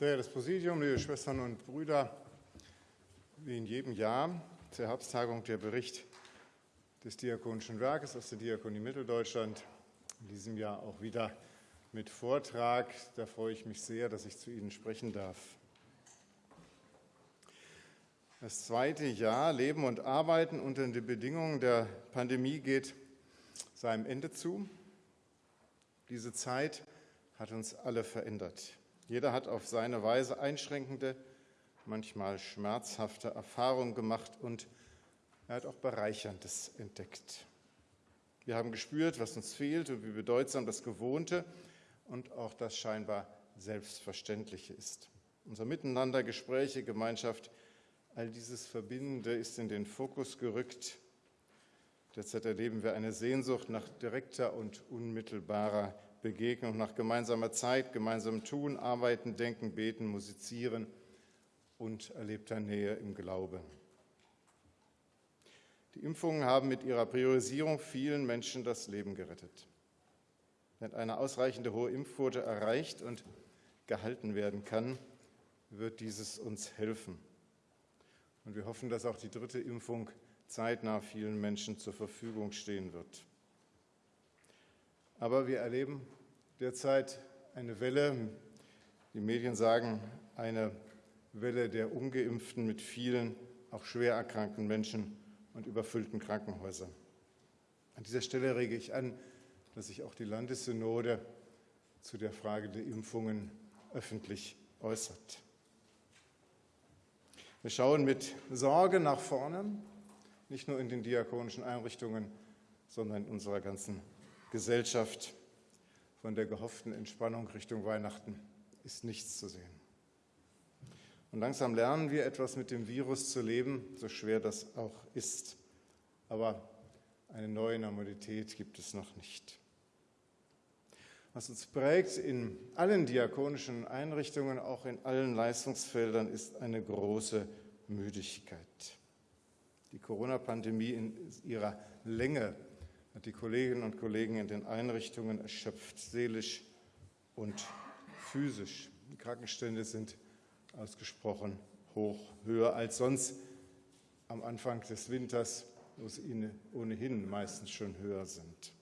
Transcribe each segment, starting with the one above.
Verehrtes Präsidium, liebe Schwestern und Brüder, wie in jedem Jahr zur Herbsttagung der Bericht des Diakonischen Werkes aus der Diakonie Mitteldeutschland, in diesem Jahr auch wieder mit Vortrag. Da freue ich mich sehr, dass ich zu Ihnen sprechen darf. Das zweite Jahr Leben und Arbeiten unter den Bedingungen der Pandemie geht seinem Ende zu. Diese Zeit hat uns alle verändert. Jeder hat auf seine Weise einschränkende, manchmal schmerzhafte Erfahrungen gemacht und er hat auch Bereicherndes entdeckt. Wir haben gespürt, was uns fehlt und wie bedeutsam das Gewohnte und auch das scheinbar Selbstverständliche ist. Unser Miteinander, Gespräche, Gemeinschaft, all dieses Verbindende ist in den Fokus gerückt. Derzeit erleben wir eine Sehnsucht nach direkter und unmittelbarer Begegnung, nach gemeinsamer Zeit, gemeinsamem Tun, Arbeiten, Denken, Beten, Musizieren und erlebter Nähe im Glaube. Die Impfungen haben mit ihrer Priorisierung vielen Menschen das Leben gerettet. Wenn eine ausreichende hohe Impfquote erreicht und gehalten werden kann, wird dieses uns helfen. Und wir hoffen, dass auch die dritte Impfung zeitnah vielen Menschen zur Verfügung stehen wird. Aber wir erleben derzeit eine Welle, die Medien sagen, eine Welle der ungeimpften mit vielen auch schwer erkrankten Menschen und überfüllten Krankenhäusern. An dieser Stelle rege ich an, dass sich auch die Landessynode zu der Frage der Impfungen öffentlich äußert. Wir schauen mit Sorge nach vorne, nicht nur in den diakonischen Einrichtungen, sondern in unserer ganzen Gesellschaft. Von der gehofften Entspannung Richtung Weihnachten ist nichts zu sehen. Und langsam lernen wir etwas mit dem Virus zu leben, so schwer das auch ist. Aber eine neue Normalität gibt es noch nicht. Was uns prägt in allen diakonischen Einrichtungen, auch in allen Leistungsfeldern, ist eine große Müdigkeit. Die Corona-Pandemie in ihrer Länge hat die Kolleginnen und Kollegen in den Einrichtungen erschöpft, seelisch und physisch. Die Krankenstände sind ausgesprochen hoch, höher als sonst am Anfang des Winters, wo sie ohnehin meistens schon höher sind.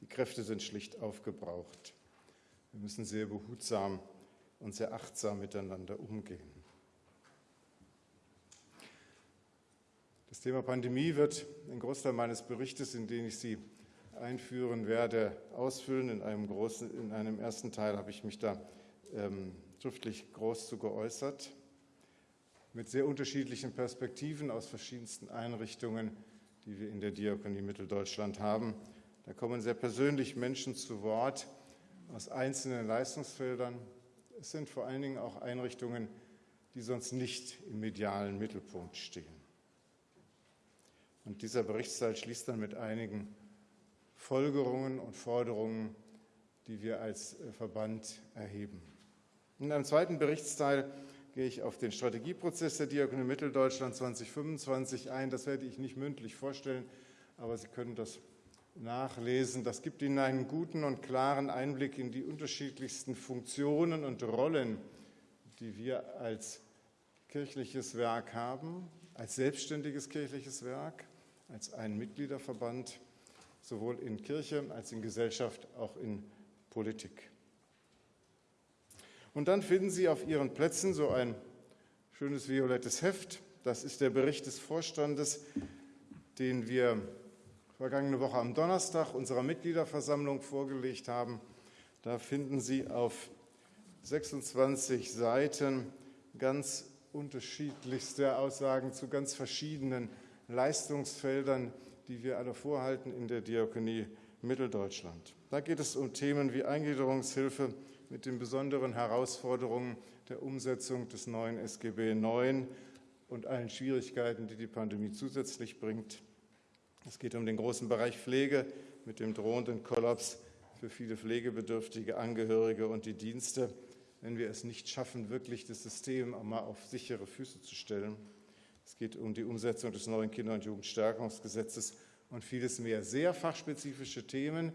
Die Kräfte sind schlicht aufgebraucht. Wir müssen sehr behutsam und sehr achtsam miteinander umgehen. Das Thema Pandemie wird ein Großteil meines Berichtes, in den ich Sie einführen werde, ausfüllen. In einem, großen, in einem ersten Teil habe ich mich da ähm, schriftlich groß zu geäußert, mit sehr unterschiedlichen Perspektiven aus verschiedensten Einrichtungen, die wir in der Diakonie Mitteldeutschland haben. Da kommen sehr persönlich Menschen zu Wort aus einzelnen Leistungsfeldern. Es sind vor allen Dingen auch Einrichtungen, die sonst nicht im medialen Mittelpunkt stehen. Und dieser Berichtsteil schließt dann mit einigen Folgerungen und Forderungen, die wir als äh, Verband erheben. In einem zweiten Berichtsteil gehe ich auf den Strategieprozess der Diakonie Mitteldeutschland 2025 ein. Das werde ich nicht mündlich vorstellen, aber Sie können das nachlesen. Das gibt Ihnen einen guten und klaren Einblick in die unterschiedlichsten Funktionen und Rollen, die wir als kirchliches Werk haben, als selbstständiges kirchliches Werk, als ein Mitgliederverband, sowohl in Kirche als in Gesellschaft, auch in Politik. Und dann finden Sie auf Ihren Plätzen so ein schönes violettes Heft. Das ist der Bericht des Vorstandes, den wir vergangene Woche am Donnerstag unserer Mitgliederversammlung vorgelegt haben. Da finden Sie auf 26 Seiten ganz unterschiedlichste Aussagen zu ganz verschiedenen Leistungsfeldern, die wir alle vorhalten in der Diakonie Mitteldeutschland. Da geht es um Themen wie Eingliederungshilfe mit den besonderen Herausforderungen der Umsetzung des neuen SGB IX und allen Schwierigkeiten, die die Pandemie zusätzlich bringt. Es geht um den großen Bereich Pflege mit dem drohenden Kollaps für viele pflegebedürftige Angehörige und die Dienste, wenn wir es nicht schaffen, wirklich das System einmal auf sichere Füße zu stellen. Es geht um die Umsetzung des neuen Kinder- und Jugendstärkungsgesetzes und vieles mehr. Sehr fachspezifische Themen,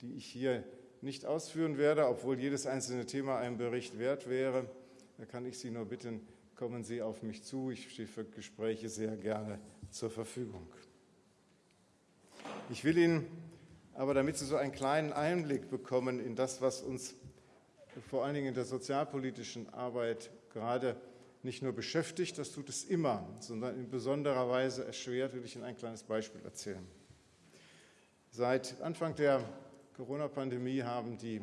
die ich hier nicht ausführen werde, obwohl jedes einzelne Thema einen Bericht wert wäre. Da kann ich Sie nur bitten, kommen Sie auf mich zu. Ich stehe für Gespräche sehr gerne zur Verfügung. Ich will Ihnen aber, damit Sie so einen kleinen Einblick bekommen in das, was uns vor allen Dingen in der sozialpolitischen Arbeit gerade nicht nur beschäftigt, das tut es immer, sondern in besonderer Weise erschwert, will ich Ihnen ein kleines Beispiel erzählen. Seit Anfang der Corona-Pandemie haben die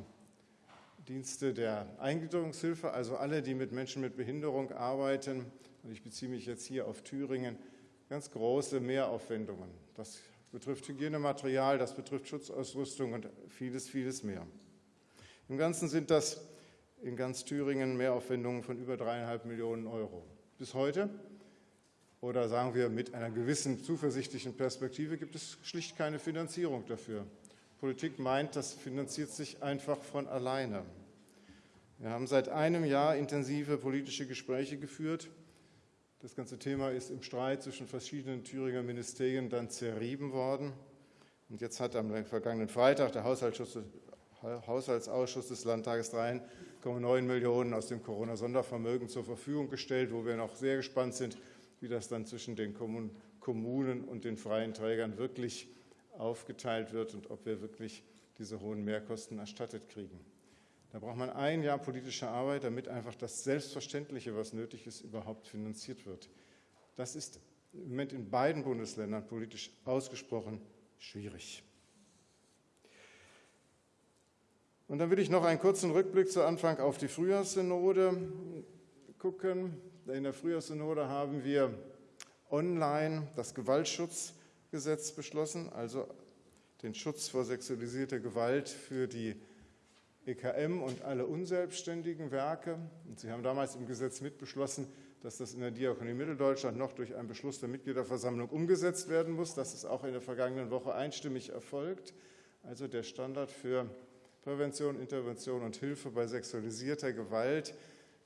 Dienste der Eingliederungshilfe, also alle, die mit Menschen mit Behinderung arbeiten, und ich beziehe mich jetzt hier auf Thüringen, ganz große Mehraufwendungen. Das betrifft Hygienematerial, das betrifft Schutzausrüstung und vieles, vieles mehr. Im Ganzen sind das in ganz Thüringen Mehraufwendungen von über dreieinhalb Millionen Euro. Bis heute, oder sagen wir mit einer gewissen zuversichtlichen Perspektive, gibt es schlicht keine Finanzierung dafür. Politik meint, das finanziert sich einfach von alleine. Wir haben seit einem Jahr intensive politische Gespräche geführt. Das ganze Thema ist im Streit zwischen verschiedenen Thüringer Ministerien dann zerrieben worden. Und jetzt hat am vergangenen Freitag der Haushaltsausschuss des Landtages 3,9 Millionen aus dem Corona-Sondervermögen zur Verfügung gestellt, wo wir noch sehr gespannt sind, wie das dann zwischen den Kommunen und den freien Trägern wirklich aufgeteilt wird und ob wir wirklich diese hohen Mehrkosten erstattet kriegen. Da braucht man ein Jahr politische Arbeit, damit einfach das Selbstverständliche, was nötig ist, überhaupt finanziert wird. Das ist im Moment in beiden Bundesländern politisch ausgesprochen schwierig. Und dann will ich noch einen kurzen Rückblick zu Anfang auf die Frühjahrssynode gucken. In der Frühjahrssynode haben wir online das Gewaltschutzgesetz beschlossen, also den Schutz vor sexualisierter Gewalt für die EKM und alle unselbstständigen Werke. Und Sie haben damals im Gesetz mitbeschlossen, dass das in der Diakonie Mitteldeutschland noch durch einen Beschluss der Mitgliederversammlung umgesetzt werden muss. Das ist auch in der vergangenen Woche einstimmig erfolgt. Also der Standard für Prävention, Intervention und Hilfe bei sexualisierter Gewalt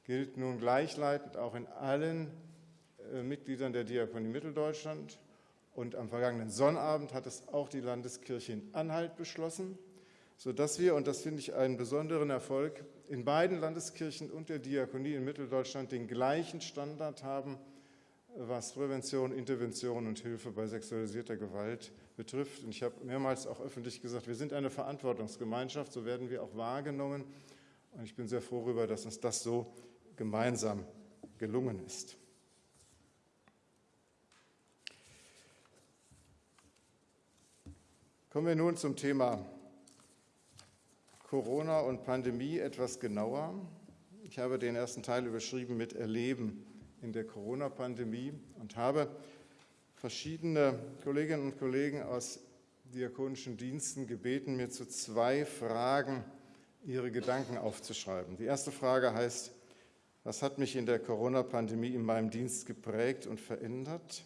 gilt nun gleichleitend auch in allen äh, Mitgliedern der Diakonie Mitteldeutschland. Und am vergangenen Sonnabend hat es auch die Landeskirche in Anhalt beschlossen sodass wir, und das finde ich einen besonderen Erfolg, in beiden Landeskirchen und der Diakonie in Mitteldeutschland den gleichen Standard haben, was Prävention, Intervention und Hilfe bei sexualisierter Gewalt betrifft. Und ich habe mehrmals auch öffentlich gesagt, wir sind eine Verantwortungsgemeinschaft, so werden wir auch wahrgenommen. Und ich bin sehr froh darüber, dass uns das so gemeinsam gelungen ist. Kommen wir nun zum Thema Corona und Pandemie etwas genauer. Ich habe den ersten Teil überschrieben mit Erleben in der Corona-Pandemie und habe verschiedene Kolleginnen und Kollegen aus diakonischen Diensten gebeten, mir zu zwei Fragen ihre Gedanken aufzuschreiben. Die erste Frage heißt, was hat mich in der Corona-Pandemie in meinem Dienst geprägt und verändert?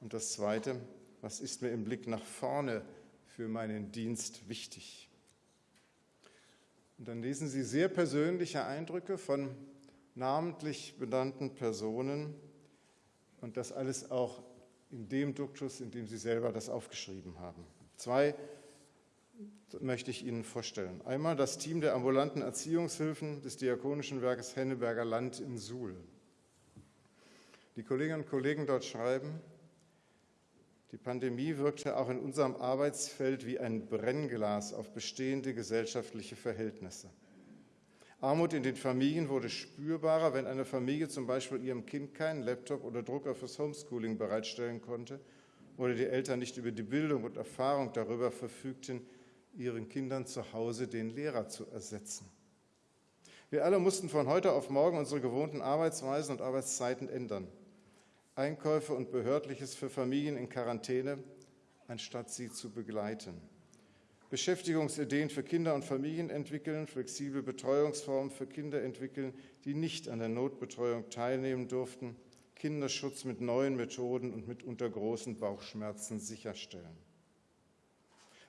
Und das zweite, was ist mir im Blick nach vorne für meinen Dienst wichtig? Und dann lesen Sie sehr persönliche Eindrücke von namentlich benannten Personen und das alles auch in dem Duktus, in dem Sie selber das aufgeschrieben haben. Zwei möchte ich Ihnen vorstellen. Einmal das Team der ambulanten Erziehungshilfen des Diakonischen Werkes Henneberger Land in Suhl. Die Kolleginnen und Kollegen dort schreiben, die Pandemie wirkte auch in unserem Arbeitsfeld wie ein Brennglas auf bestehende gesellschaftliche Verhältnisse. Armut in den Familien wurde spürbarer, wenn eine Familie zum Beispiel ihrem Kind keinen Laptop oder Drucker fürs Homeschooling bereitstellen konnte oder die Eltern nicht über die Bildung und Erfahrung darüber verfügten, ihren Kindern zu Hause den Lehrer zu ersetzen. Wir alle mussten von heute auf morgen unsere gewohnten Arbeitsweisen und Arbeitszeiten ändern. Einkäufe und Behördliches für Familien in Quarantäne, anstatt sie zu begleiten. Beschäftigungsideen für Kinder und Familien entwickeln, flexible Betreuungsformen für Kinder entwickeln, die nicht an der Notbetreuung teilnehmen durften, Kinderschutz mit neuen Methoden und mitunter großen Bauchschmerzen sicherstellen.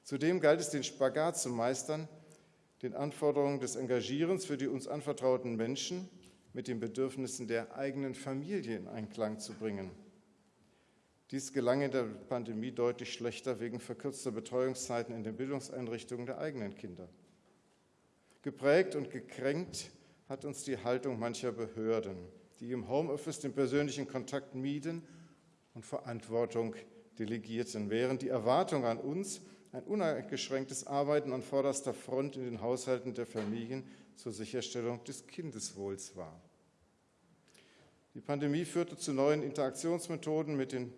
Zudem galt es, den Spagat zu meistern, den Anforderungen des Engagierens für die uns anvertrauten Menschen mit den Bedürfnissen der eigenen Familie in Einklang zu bringen. Dies gelang in der Pandemie deutlich schlechter wegen verkürzter Betreuungszeiten in den Bildungseinrichtungen der eigenen Kinder. Geprägt und gekränkt hat uns die Haltung mancher Behörden, die im Homeoffice den persönlichen Kontakt mieden und Verantwortung delegierten, während die Erwartung an uns ein uneingeschränktes Arbeiten an vorderster Front in den Haushalten der Familien zur Sicherstellung des Kindeswohls war. Die Pandemie führte zu neuen Interaktionsmethoden mit den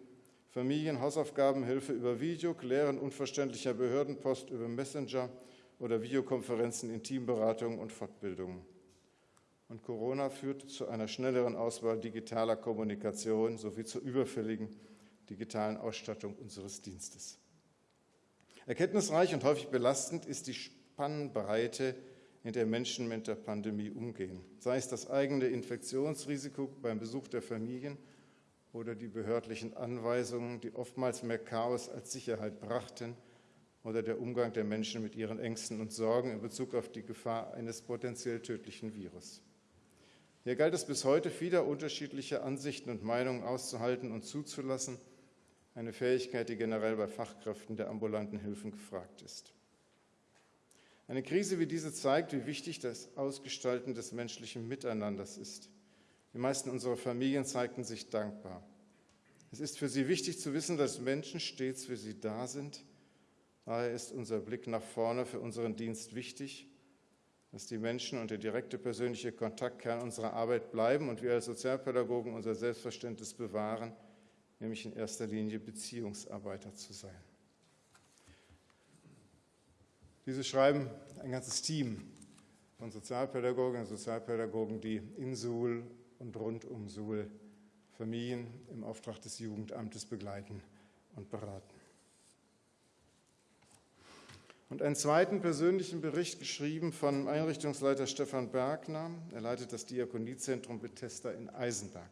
Familien, Hausaufgabenhilfe über Video, Klären unverständlicher Behördenpost über Messenger oder Videokonferenzen in Teamberatungen und Fortbildungen. Und Corona führte zu einer schnelleren Auswahl digitaler Kommunikation sowie zur überfälligen digitalen Ausstattung unseres Dienstes. Erkenntnisreich und häufig belastend ist die Spannbreite, in der Menschen mit der Pandemie umgehen, sei es das eigene Infektionsrisiko beim Besuch der Familien oder die behördlichen Anweisungen, die oftmals mehr Chaos als Sicherheit brachten, oder der Umgang der Menschen mit ihren Ängsten und Sorgen in Bezug auf die Gefahr eines potenziell tödlichen Virus. Hier galt es bis heute, viele unterschiedliche Ansichten und Meinungen auszuhalten und zuzulassen – eine Fähigkeit, die generell bei Fachkräften der ambulanten Hilfen gefragt ist. Eine Krise wie diese zeigt, wie wichtig das Ausgestalten des menschlichen Miteinanders ist. Die meisten unserer Familien zeigten sich dankbar. Es ist für sie wichtig zu wissen, dass Menschen stets für sie da sind. Daher ist unser Blick nach vorne für unseren Dienst wichtig, dass die Menschen und der direkte persönliche Kontakt Kern unserer Arbeit bleiben und wir als Sozialpädagogen unser Selbstverständnis bewahren, nämlich in erster Linie Beziehungsarbeiter zu sein. Dieses schreiben ein ganzes Team von Sozialpädagogen und Sozialpädagogen, die in Suhl und rund um Suhl Familien im Auftrag des Jugendamtes begleiten und beraten. Und einen zweiten persönlichen Bericht geschrieben von Einrichtungsleiter Stefan Bergner. Er leitet das Diakoniezentrum Bethesda in Eisenberg.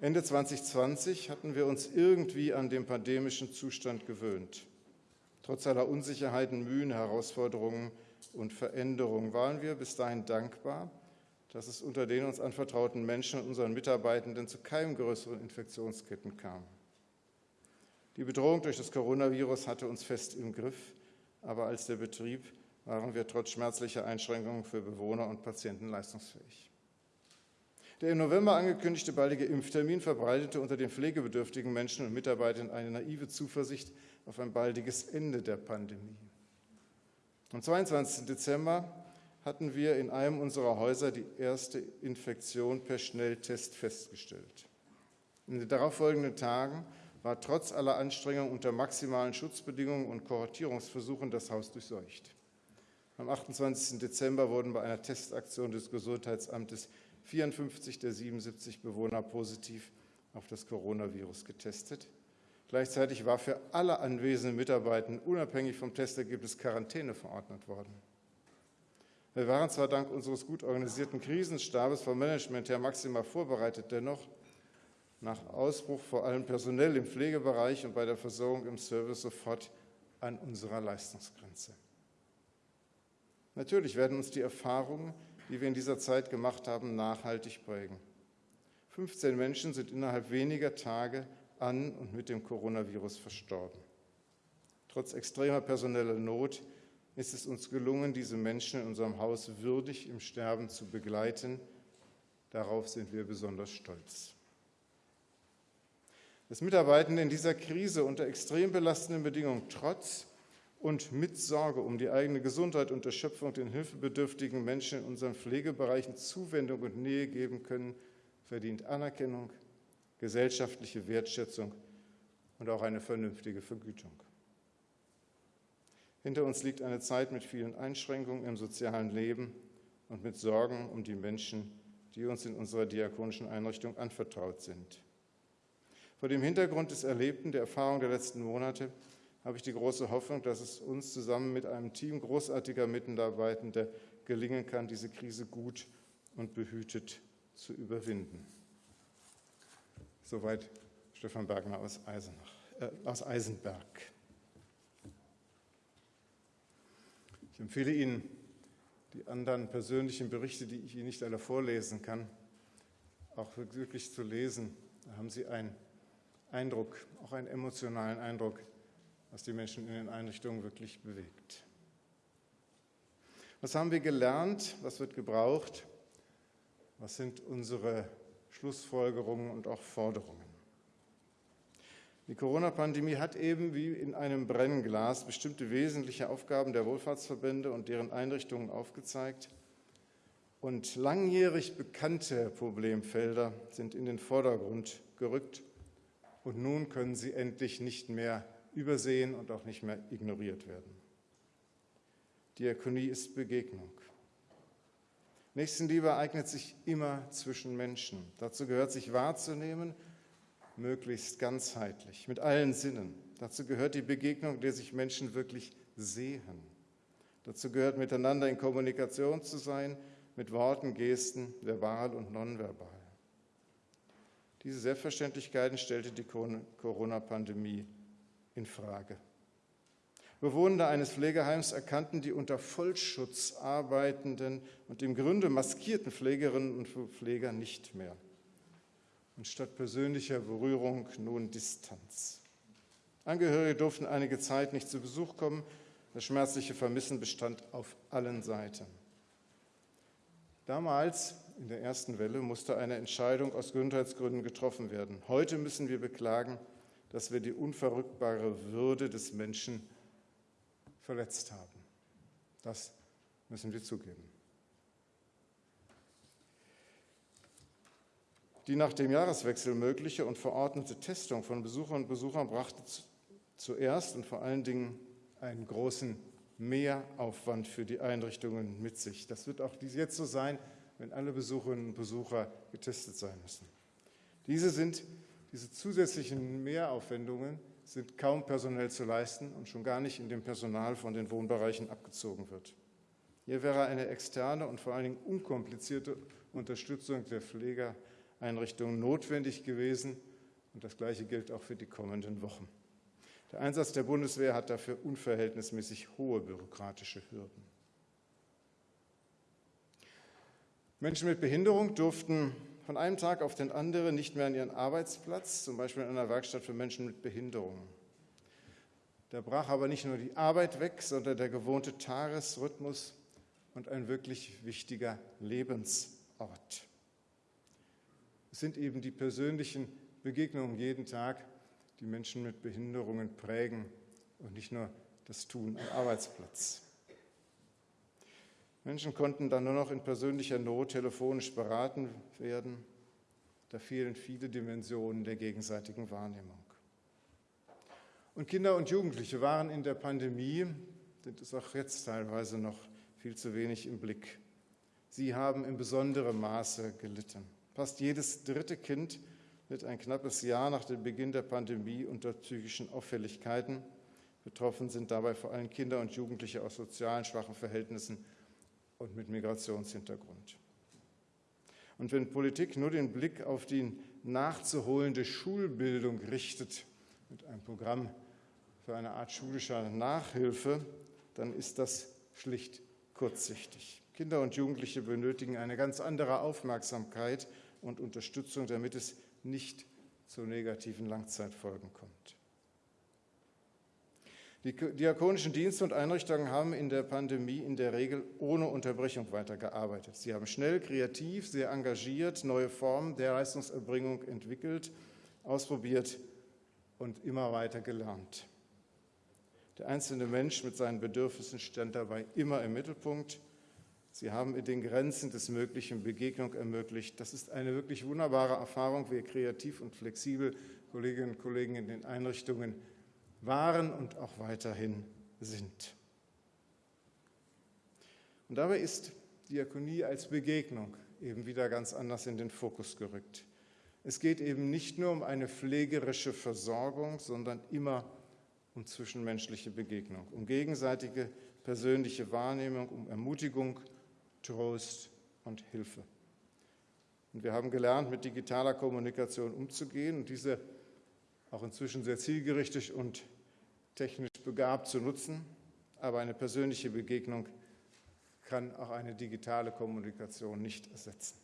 Ende 2020 hatten wir uns irgendwie an den pandemischen Zustand gewöhnt. Trotz aller Unsicherheiten, Mühen, Herausforderungen und Veränderungen waren wir bis dahin dankbar, dass es unter den uns anvertrauten Menschen und unseren Mitarbeitenden zu keinem größeren Infektionsketten kam. Die Bedrohung durch das Coronavirus hatte uns fest im Griff, aber als der Betrieb waren wir trotz schmerzlicher Einschränkungen für Bewohner und Patienten leistungsfähig. Der im November angekündigte baldige Impftermin verbreitete unter den pflegebedürftigen Menschen und Mitarbeitern eine naive Zuversicht auf ein baldiges Ende der Pandemie. Am 22. Dezember hatten wir in einem unserer Häuser die erste Infektion per Schnelltest festgestellt. In den darauffolgenden Tagen war trotz aller Anstrengungen unter maximalen Schutzbedingungen und Kohortierungsversuchen das Haus durchseucht. Am 28. Dezember wurden bei einer Testaktion des Gesundheitsamtes 54 der 77 Bewohner positiv auf das Coronavirus getestet. Gleichzeitig war für alle anwesenden Mitarbeiter unabhängig vom Testergebnis Quarantäne verordnet worden. Wir waren zwar dank unseres gut organisierten Krisenstabes vom Management her maximal vorbereitet, dennoch nach Ausbruch vor allem personell im Pflegebereich und bei der Versorgung im Service sofort an unserer Leistungsgrenze. Natürlich werden uns die Erfahrungen die wir in dieser Zeit gemacht haben, nachhaltig prägen. 15 Menschen sind innerhalb weniger Tage an und mit dem Coronavirus verstorben. Trotz extremer personeller Not ist es uns gelungen, diese Menschen in unserem Haus würdig im Sterben zu begleiten. Darauf sind wir besonders stolz. Das Mitarbeiten in dieser Krise unter extrem belastenden Bedingungen trotz und mit Sorge um die eigene Gesundheit und Erschöpfung den hilfebedürftigen Menschen in unseren Pflegebereichen Zuwendung und Nähe geben können, verdient Anerkennung, gesellschaftliche Wertschätzung und auch eine vernünftige Vergütung. Hinter uns liegt eine Zeit mit vielen Einschränkungen im sozialen Leben und mit Sorgen um die Menschen, die uns in unserer diakonischen Einrichtung anvertraut sind. Vor dem Hintergrund des Erlebten, der Erfahrung der letzten Monate habe ich die große Hoffnung, dass es uns zusammen mit einem Team großartiger Mitarbeitender gelingen kann, diese Krise gut und behütet zu überwinden. Soweit Stefan Bergner aus, Eisenach, äh, aus Eisenberg. Ich empfehle Ihnen die anderen persönlichen Berichte, die ich Ihnen nicht alle vorlesen kann, auch wirklich zu lesen. Da haben Sie einen Eindruck, auch einen emotionalen Eindruck was die Menschen in den Einrichtungen wirklich bewegt. Was haben wir gelernt? Was wird gebraucht? Was sind unsere Schlussfolgerungen und auch Forderungen? Die Corona-Pandemie hat eben wie in einem Brennglas bestimmte wesentliche Aufgaben der Wohlfahrtsverbände und deren Einrichtungen aufgezeigt. Und langjährig bekannte Problemfelder sind in den Vordergrund gerückt. Und nun können sie endlich nicht mehr übersehen und auch nicht mehr ignoriert werden. Diakonie ist Begegnung. Nächstenliebe eignet sich immer zwischen Menschen. Dazu gehört, sich wahrzunehmen, möglichst ganzheitlich, mit allen Sinnen. Dazu gehört die Begegnung, der sich Menschen wirklich sehen. Dazu gehört, miteinander in Kommunikation zu sein, mit Worten, Gesten, verbal und nonverbal. Diese Selbstverständlichkeiten stellte die Corona-Pandemie in Frage. Bewohner eines Pflegeheims erkannten die unter Vollschutz arbeitenden und im Grunde maskierten Pflegerinnen und Pfleger nicht mehr. Und statt persönlicher Berührung nun Distanz. Angehörige durften einige Zeit nicht zu Besuch kommen. Das schmerzliche Vermissen bestand auf allen Seiten. Damals, in der ersten Welle, musste eine Entscheidung aus Gesundheitsgründen getroffen werden. Heute müssen wir beklagen, dass wir die unverrückbare Würde des Menschen verletzt haben. Das müssen wir zugeben. Die nach dem Jahreswechsel mögliche und verordnete Testung von Besuchern und Besuchern brachte zuerst und vor allen Dingen einen großen Mehraufwand für die Einrichtungen mit sich. Das wird auch jetzt so sein, wenn alle Besucherinnen und Besucher getestet sein müssen. Diese, sind, diese zusätzlichen Mehraufwendungen sind kaum personell zu leisten und schon gar nicht in dem Personal von den Wohnbereichen abgezogen wird. Hier wäre eine externe und vor allen Dingen unkomplizierte Unterstützung der Pflegeeinrichtungen notwendig gewesen. Und das Gleiche gilt auch für die kommenden Wochen. Der Einsatz der Bundeswehr hat dafür unverhältnismäßig hohe bürokratische Hürden. Menschen mit Behinderung durften von einem Tag auf den anderen nicht mehr an ihren Arbeitsplatz, zum Beispiel in einer Werkstatt für Menschen mit Behinderungen. Da brach aber nicht nur die Arbeit weg, sondern der gewohnte Tagesrhythmus und ein wirklich wichtiger Lebensort. Es sind eben die persönlichen Begegnungen jeden Tag, die Menschen mit Behinderungen prägen und nicht nur das Tun am Arbeitsplatz. Menschen konnten dann nur noch in persönlicher Not telefonisch beraten werden. Da fehlen viele Dimensionen der gegenseitigen Wahrnehmung. Und Kinder und Jugendliche waren in der Pandemie, sind es auch jetzt teilweise noch viel zu wenig im Blick. Sie haben in besonderem Maße gelitten. Fast jedes dritte Kind litt ein knappes Jahr nach dem Beginn der Pandemie unter psychischen Auffälligkeiten. Betroffen sind dabei vor allem Kinder und Jugendliche aus sozialen schwachen Verhältnissen und mit Migrationshintergrund. Und wenn Politik nur den Blick auf die nachzuholende Schulbildung richtet, mit einem Programm für eine Art schulischer Nachhilfe, dann ist das schlicht kurzsichtig. Kinder und Jugendliche benötigen eine ganz andere Aufmerksamkeit und Unterstützung, damit es nicht zu negativen Langzeitfolgen kommt. Die diakonischen Dienste und Einrichtungen haben in der Pandemie in der Regel ohne Unterbrechung weitergearbeitet. Sie haben schnell, kreativ, sehr engagiert neue Formen der Leistungserbringung entwickelt, ausprobiert und immer weiter gelernt. Der einzelne Mensch mit seinen Bedürfnissen stand dabei immer im Mittelpunkt. Sie haben in den Grenzen des Möglichen Begegnung ermöglicht. Das ist eine wirklich wunderbare Erfahrung, wie kreativ und flexibel Kolleginnen und Kollegen in den Einrichtungen waren und auch weiterhin sind. Und dabei ist Diakonie als Begegnung eben wieder ganz anders in den Fokus gerückt. Es geht eben nicht nur um eine pflegerische Versorgung, sondern immer um zwischenmenschliche Begegnung, um gegenseitige persönliche Wahrnehmung, um Ermutigung, Trost und Hilfe. Und wir haben gelernt, mit digitaler Kommunikation umzugehen und diese auch inzwischen sehr zielgerichtet und technisch begabt zu nutzen, aber eine persönliche Begegnung kann auch eine digitale Kommunikation nicht ersetzen.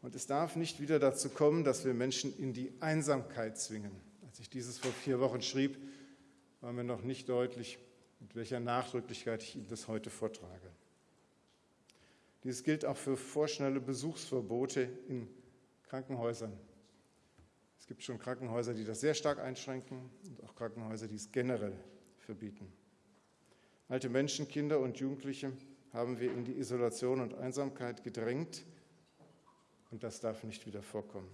Und es darf nicht wieder dazu kommen, dass wir Menschen in die Einsamkeit zwingen. Als ich dieses vor vier Wochen schrieb, war mir noch nicht deutlich, mit welcher Nachdrücklichkeit ich Ihnen das heute vortrage. Dies gilt auch für vorschnelle Besuchsverbote in Krankenhäusern. Es gibt schon Krankenhäuser, die das sehr stark einschränken und auch Krankenhäuser, die es generell verbieten. Alte Menschen, Kinder und Jugendliche haben wir in die Isolation und Einsamkeit gedrängt und das darf nicht wieder vorkommen.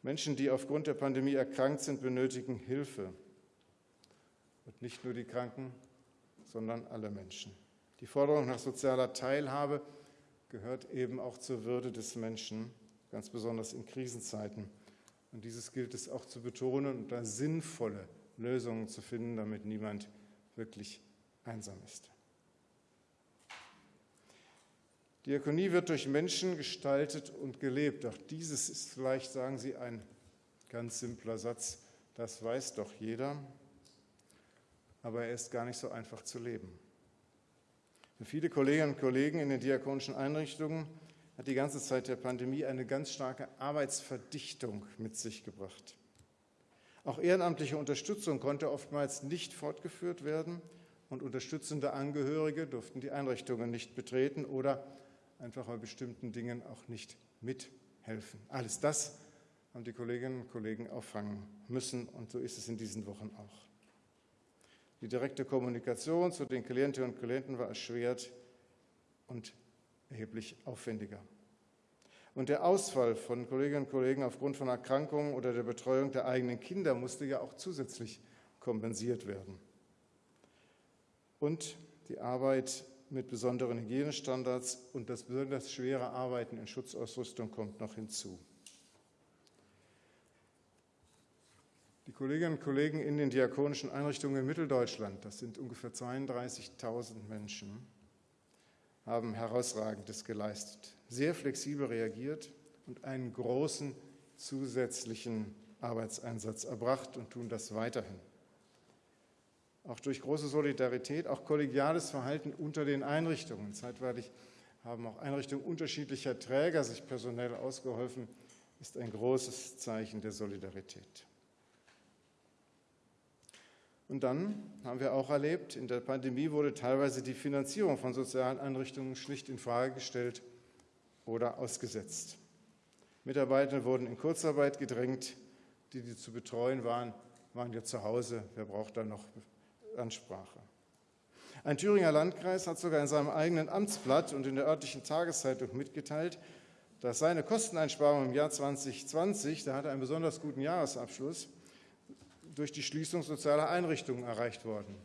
Menschen, die aufgrund der Pandemie erkrankt sind, benötigen Hilfe. Und nicht nur die Kranken, sondern alle Menschen. Die Forderung nach sozialer Teilhabe gehört eben auch zur Würde des Menschen, ganz besonders in Krisenzeiten. Und dieses gilt es auch zu betonen und da sinnvolle Lösungen zu finden, damit niemand wirklich einsam ist. Diakonie wird durch Menschen gestaltet und gelebt. Auch dieses ist vielleicht, sagen Sie, ein ganz simpler Satz. Das weiß doch jeder. Aber er ist gar nicht so einfach zu leben. Für viele Kolleginnen und Kollegen in den diakonischen Einrichtungen hat die ganze Zeit der Pandemie eine ganz starke Arbeitsverdichtung mit sich gebracht. Auch ehrenamtliche Unterstützung konnte oftmals nicht fortgeführt werden und unterstützende Angehörige durften die Einrichtungen nicht betreten oder einfach bei bestimmten Dingen auch nicht mithelfen. Alles das haben die Kolleginnen und Kollegen auffangen müssen und so ist es in diesen Wochen auch. Die direkte Kommunikation zu den Klientinnen und Klienten war erschwert und erheblich aufwendiger. Und der Ausfall von Kolleginnen und Kollegen aufgrund von Erkrankungen oder der Betreuung der eigenen Kinder musste ja auch zusätzlich kompensiert werden. Und die Arbeit mit besonderen Hygienestandards und das besonders schwere Arbeiten in Schutzausrüstung kommt noch hinzu. Die Kolleginnen und Kollegen in den diakonischen Einrichtungen in Mitteldeutschland, das sind ungefähr 32.000 Menschen, haben herausragendes geleistet, sehr flexibel reagiert und einen großen zusätzlichen Arbeitseinsatz erbracht und tun das weiterhin auch durch große Solidarität, auch kollegiales Verhalten unter den Einrichtungen. Zeitweilig haben auch Einrichtungen unterschiedlicher Träger sich personell ausgeholfen, ist ein großes Zeichen der Solidarität. Und dann haben wir auch erlebt, in der Pandemie wurde teilweise die Finanzierung von sozialen Einrichtungen schlicht in Frage gestellt oder ausgesetzt. Mitarbeiter wurden in Kurzarbeit gedrängt, die, die zu betreuen waren, waren ja zu Hause. Wer braucht da noch Ansprache. Ein Thüringer Landkreis hat sogar in seinem eigenen Amtsblatt und in der örtlichen Tageszeitung mitgeteilt, dass seine Kosteneinsparung im Jahr 2020, da hat er einen besonders guten Jahresabschluss, durch die Schließung sozialer Einrichtungen erreicht worden.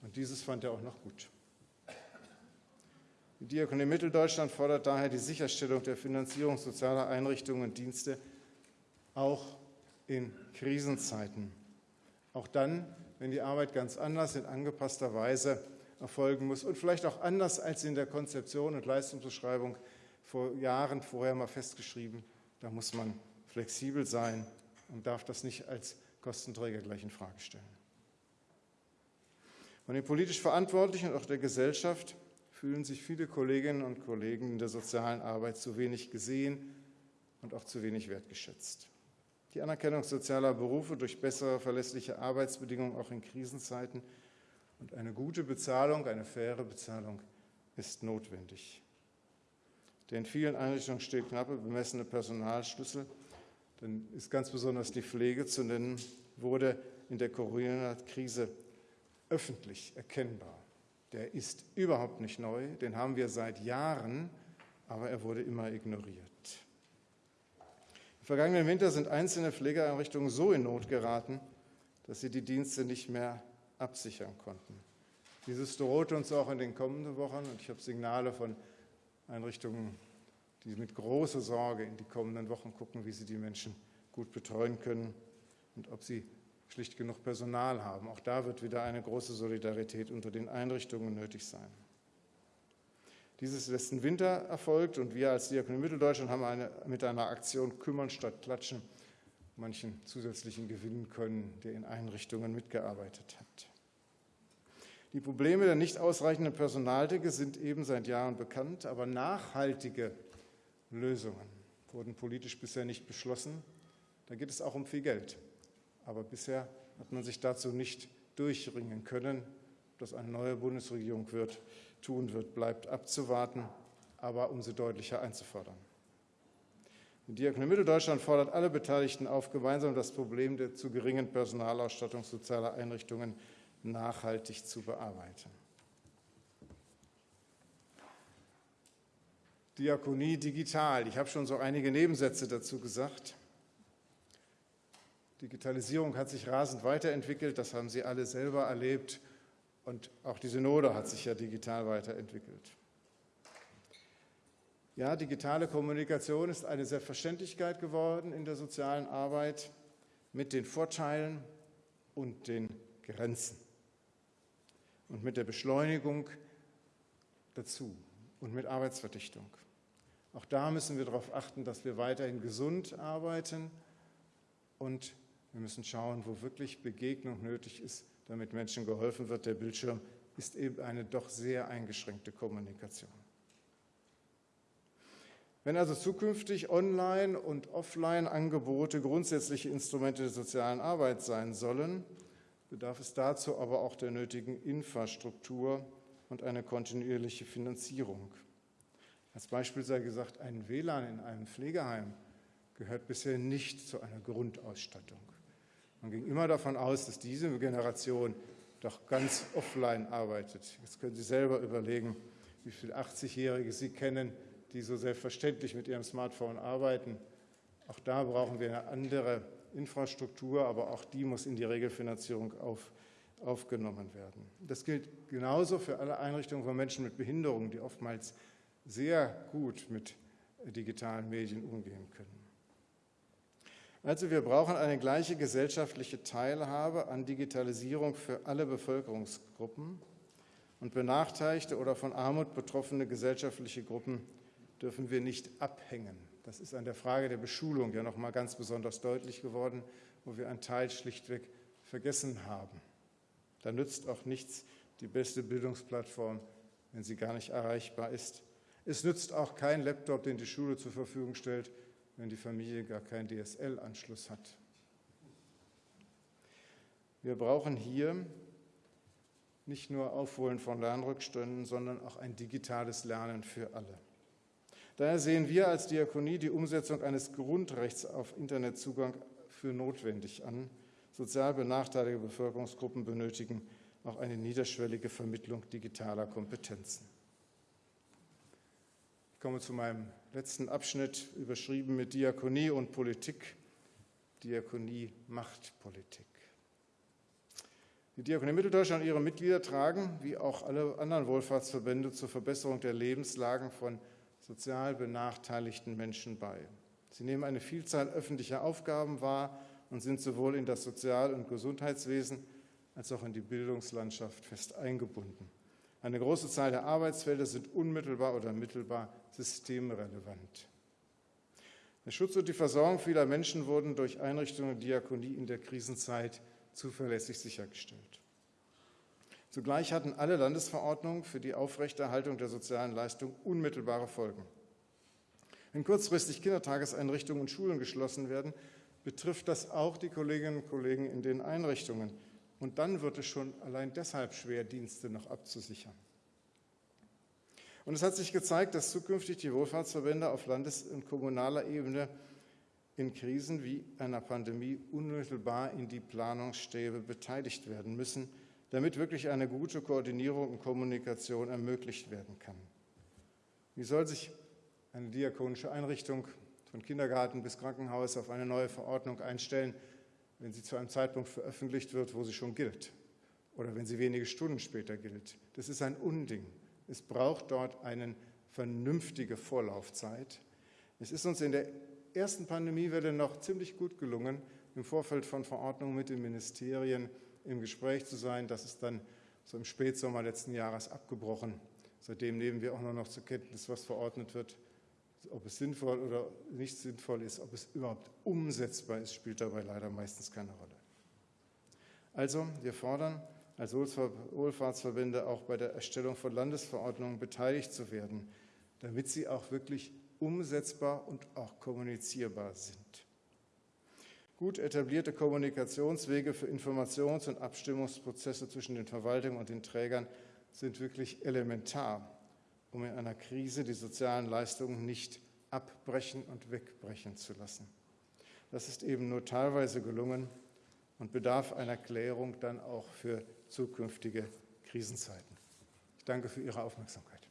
Und dieses fand er auch noch gut. Die Diakonie Mitteldeutschland fordert daher die Sicherstellung der Finanzierung sozialer Einrichtungen und Dienste auch in Krisenzeiten. Auch dann, wenn die Arbeit ganz anders in angepasster Weise erfolgen muss und vielleicht auch anders als in der Konzeption und Leistungsbeschreibung vor Jahren vorher mal festgeschrieben. Da muss man flexibel sein und darf das nicht als Kostenträger gleich in Frage stellen. Von den politisch Verantwortlichen und auch der Gesellschaft fühlen sich viele Kolleginnen und Kollegen in der sozialen Arbeit zu wenig gesehen und auch zu wenig wertgeschätzt. Die Anerkennung sozialer Berufe durch bessere, verlässliche Arbeitsbedingungen auch in Krisenzeiten und eine gute Bezahlung, eine faire Bezahlung ist notwendig. Denn in vielen Einrichtungen steht knappe bemessene Personalschlüssel. Dann ist ganz besonders die Pflege zu nennen, wurde in der Corona-Krise öffentlich erkennbar. Der ist überhaupt nicht neu, den haben wir seit Jahren, aber er wurde immer ignoriert. Im vergangenen Winter sind einzelne Pflegeeinrichtungen so in Not geraten, dass sie die Dienste nicht mehr absichern konnten. Dieses droht uns auch in den kommenden Wochen und ich habe Signale von Einrichtungen, die mit großer Sorge in die kommenden Wochen gucken, wie sie die Menschen gut betreuen können und ob sie schlicht genug Personal haben. Auch da wird wieder eine große Solidarität unter den Einrichtungen nötig sein. Dieses letzten Winter erfolgt und wir als Diakonie Mitteldeutschland haben eine, mit einer Aktion Kümmern statt Klatschen manchen zusätzlichen gewinnen können, der in Einrichtungen mitgearbeitet hat. Die Probleme der nicht ausreichenden Personaldecke sind eben seit Jahren bekannt, aber nachhaltige Lösungen wurden politisch bisher nicht beschlossen. Da geht es auch um viel Geld. Aber bisher hat man sich dazu nicht durchringen können das eine neue Bundesregierung wird, tun wird, bleibt abzuwarten, aber umso deutlicher einzufordern. Die Diakonie Mitteldeutschland fordert alle Beteiligten auf, gemeinsam das Problem der zu geringen Personalausstattung sozialer Einrichtungen nachhaltig zu bearbeiten. Diakonie digital. Ich habe schon so einige Nebensätze dazu gesagt. Digitalisierung hat sich rasend weiterentwickelt, das haben Sie alle selber erlebt. Und auch die Synode hat sich ja digital weiterentwickelt. Ja, digitale Kommunikation ist eine Selbstverständlichkeit geworden in der sozialen Arbeit mit den Vorteilen und den Grenzen und mit der Beschleunigung dazu und mit Arbeitsverdichtung. Auch da müssen wir darauf achten, dass wir weiterhin gesund arbeiten und wir müssen schauen, wo wirklich Begegnung nötig ist, damit Menschen geholfen wird. Der Bildschirm ist eben eine doch sehr eingeschränkte Kommunikation. Wenn also zukünftig Online- und Offline-Angebote grundsätzliche Instrumente der sozialen Arbeit sein sollen, bedarf es dazu aber auch der nötigen Infrastruktur und eine kontinuierliche Finanzierung. Als Beispiel sei gesagt, ein WLAN in einem Pflegeheim gehört bisher nicht zu einer Grundausstattung. Man ging immer davon aus, dass diese Generation doch ganz offline arbeitet. Jetzt können Sie selber überlegen, wie viele 80-Jährige Sie kennen, die so selbstverständlich mit ihrem Smartphone arbeiten. Auch da brauchen wir eine andere Infrastruktur, aber auch die muss in die Regelfinanzierung auf, aufgenommen werden. Das gilt genauso für alle Einrichtungen von Menschen mit Behinderungen, die oftmals sehr gut mit digitalen Medien umgehen können. Also wir brauchen eine gleiche gesellschaftliche Teilhabe an Digitalisierung für alle Bevölkerungsgruppen und benachteiligte oder von Armut betroffene gesellschaftliche Gruppen dürfen wir nicht abhängen. Das ist an der Frage der Beschulung ja noch mal ganz besonders deutlich geworden, wo wir einen Teil schlichtweg vergessen haben. Da nützt auch nichts die beste Bildungsplattform, wenn sie gar nicht erreichbar ist. Es nützt auch kein Laptop, den die Schule zur Verfügung stellt, wenn die Familie gar keinen DSL-Anschluss hat. Wir brauchen hier nicht nur Aufholen von Lernrückständen, sondern auch ein digitales Lernen für alle. Daher sehen wir als Diakonie die Umsetzung eines Grundrechts auf Internetzugang für notwendig an. Sozial benachteiligte Bevölkerungsgruppen benötigen auch eine niederschwellige Vermittlung digitaler Kompetenzen. Ich komme zu meinem letzten Abschnitt überschrieben mit Diakonie und Politik. Diakonie macht Politik. Die Diakonie Mitteldeutschland und ihre Mitglieder tragen, wie auch alle anderen Wohlfahrtsverbände, zur Verbesserung der Lebenslagen von sozial benachteiligten Menschen bei. Sie nehmen eine Vielzahl öffentlicher Aufgaben wahr und sind sowohl in das Sozial- und Gesundheitswesen als auch in die Bildungslandschaft fest eingebunden. Eine große Zahl der Arbeitsfelder sind unmittelbar oder mittelbar systemrelevant. Der Schutz und die Versorgung vieler Menschen wurden durch Einrichtungen der Diakonie in der Krisenzeit zuverlässig sichergestellt. Zugleich hatten alle Landesverordnungen für die Aufrechterhaltung der sozialen Leistung unmittelbare Folgen. Wenn kurzfristig Kindertageseinrichtungen und Schulen geschlossen werden, betrifft das auch die Kolleginnen und Kollegen in den Einrichtungen. Und dann wird es schon allein deshalb schwer, Dienste noch abzusichern. Und es hat sich gezeigt, dass zukünftig die Wohlfahrtsverbände auf Landes- und kommunaler Ebene in Krisen wie einer Pandemie unmittelbar in die Planungsstäbe beteiligt werden müssen, damit wirklich eine gute Koordinierung und Kommunikation ermöglicht werden kann. Wie soll sich eine diakonische Einrichtung von Kindergarten bis Krankenhaus auf eine neue Verordnung einstellen, wenn sie zu einem Zeitpunkt veröffentlicht wird, wo sie schon gilt oder wenn sie wenige Stunden später gilt? Das ist ein Unding. Es braucht dort eine vernünftige Vorlaufzeit. Es ist uns in der ersten Pandemiewelle noch ziemlich gut gelungen, im Vorfeld von Verordnungen mit den Ministerien im Gespräch zu sein. Das ist dann so im Spätsommer letzten Jahres abgebrochen. Seitdem nehmen wir auch nur noch zur Kenntnis, was verordnet wird. Ob es sinnvoll oder nicht sinnvoll ist, ob es überhaupt umsetzbar ist, spielt dabei leider meistens keine Rolle. Also, wir fordern als Wohlfahrtsverbände auch bei der Erstellung von Landesverordnungen beteiligt zu werden, damit sie auch wirklich umsetzbar und auch kommunizierbar sind. Gut etablierte Kommunikationswege für Informations- und Abstimmungsprozesse zwischen den Verwaltungen und den Trägern sind wirklich elementar, um in einer Krise die sozialen Leistungen nicht abbrechen und wegbrechen zu lassen. Das ist eben nur teilweise gelungen und bedarf einer Klärung dann auch für zukünftige Krisenzeiten. Ich danke für Ihre Aufmerksamkeit.